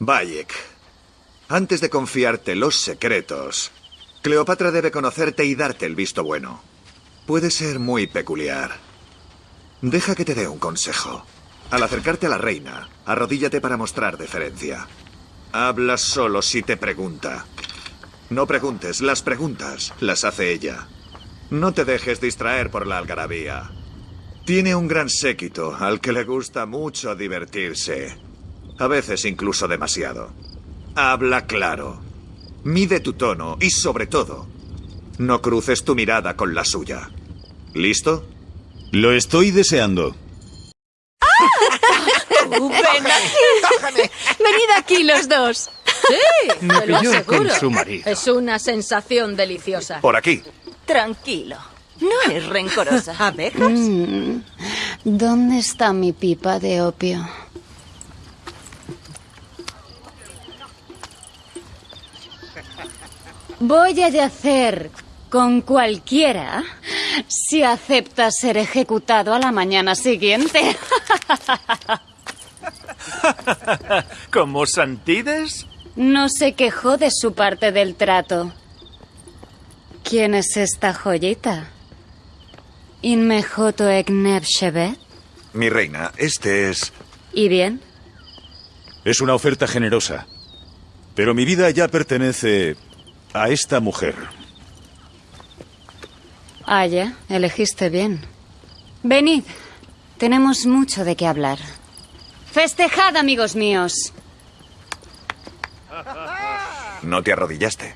Bayek, antes de confiarte los secretos, Cleopatra debe conocerte y darte el visto bueno. Puede ser muy peculiar. Deja que te dé un consejo. Al acercarte a la reina, arrodíllate para mostrar deferencia. Habla solo si te pregunta. No preguntes, las preguntas las hace ella. No te dejes distraer por la algarabía. Tiene un gran séquito al que le gusta mucho divertirse. A veces incluso demasiado. Habla claro. Mide tu tono y sobre todo, no cruces tu mirada con la suya. ¿Listo? Lo estoy deseando. ¡Ven aquí! ¡Venid aquí los dos! Sí, Me te lo pilló con aseguro. su marido. Es una sensación deliciosa. Por aquí. Tranquilo. No es rencorosa. ¿Abejas? ¿Dónde está mi pipa de opio? Voy a yacer con cualquiera si acepta ser ejecutado a la mañana siguiente. ¿Como Santides? No se quejó de su parte del trato. ¿Quién es esta joyita? ¿Inmejoto Egneb Shevet? Mi reina, este es... ¿Y bien? Es una oferta generosa. Pero mi vida ya pertenece a esta mujer. Ah, ya, elegiste bien. Venid, tenemos mucho de qué hablar. Festejad, amigos míos. No te arrodillaste.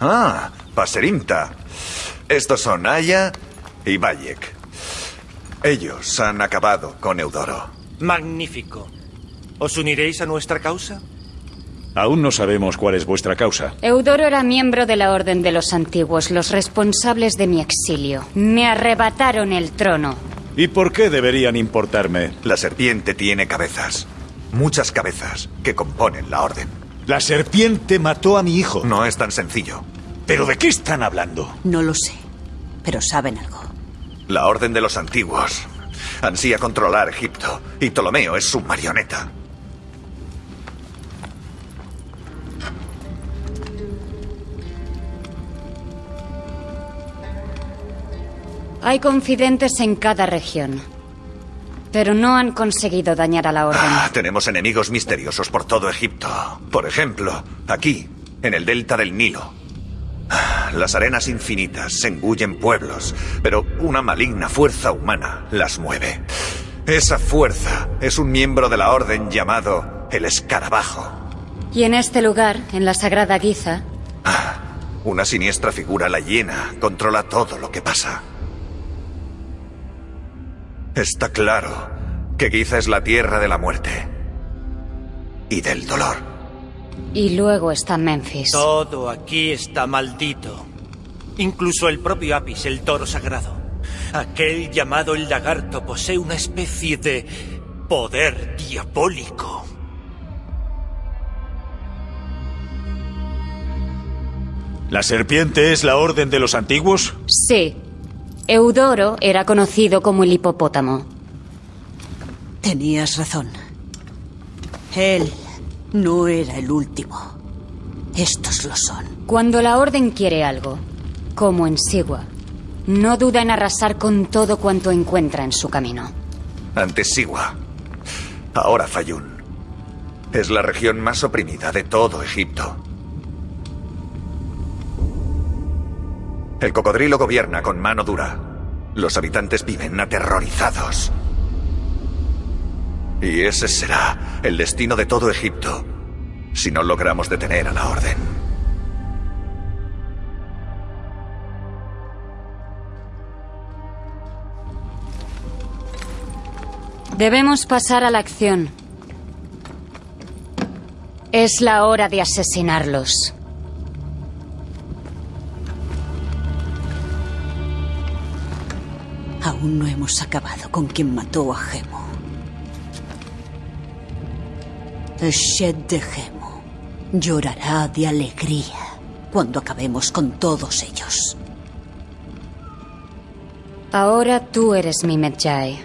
Ah, Paserimta. Estos son Aya y Bayek. Ellos han acabado con Eudoro. Magnífico. ¿Os uniréis a nuestra causa? Aún no sabemos cuál es vuestra causa. Eudoro era miembro de la Orden de los Antiguos, los responsables de mi exilio. Me arrebataron el trono. ¿Y por qué deberían importarme? La serpiente tiene cabezas. Muchas cabezas que componen la orden. La serpiente mató a mi hijo. No es tan sencillo. ¿Pero de qué están hablando? No lo sé, pero saben algo. La orden de los antiguos ansía controlar Egipto y Ptolomeo es su marioneta. Hay confidentes en cada región. Pero no han conseguido dañar a la Orden. Ah, tenemos enemigos misteriosos por todo Egipto. Por ejemplo, aquí, en el delta del Nilo. Ah, Las arenas infinitas se engullen pueblos, pero una maligna fuerza humana las mueve. Esa fuerza es un miembro de la orden llamado el escarabajo. Y en este lugar, en la Sagrada Giza, Una siniestra figura la llena, controla todo lo que pasa. Está claro que Giza es la tierra de la muerte y del dolor. Y luego está Memphis. Todo aquí está maldito. Incluso el propio Apis, el toro sagrado. Aquel llamado el lagarto posee una especie de poder diabólico. ¿La serpiente es la orden de los antiguos? Sí. Eudoro era conocido como el hipopótamo. Tenías razón. Él no era el último. Estos lo son. Cuando la Orden quiere algo, como en Sigua, no duda en arrasar con todo cuanto encuentra en su camino. Antes Siwa, ahora Fayún. Es la región más oprimida de todo Egipto. El cocodrilo gobierna con mano dura. Los habitantes viven aterrorizados. Y ese será el destino de todo Egipto si no logramos detener a la orden. Debemos pasar a la acción. Es la hora de asesinarlos. Aún no hemos acabado con quien mató a Gemo. Shed de Gemo llorará de alegría cuando acabemos con todos ellos. Ahora tú eres mi Medjay.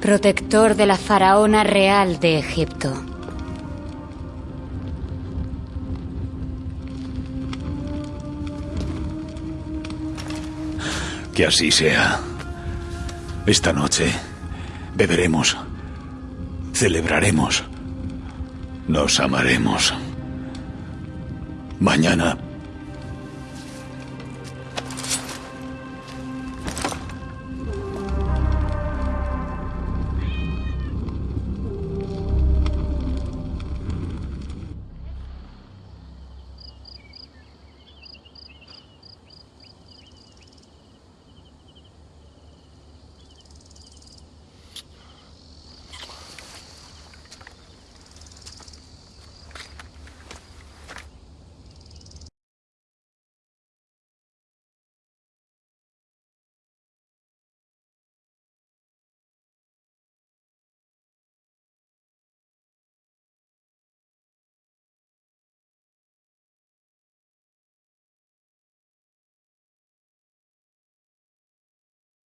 Protector de la faraona real de Egipto. Que así sea. Esta noche beberemos, celebraremos, nos amaremos. Mañana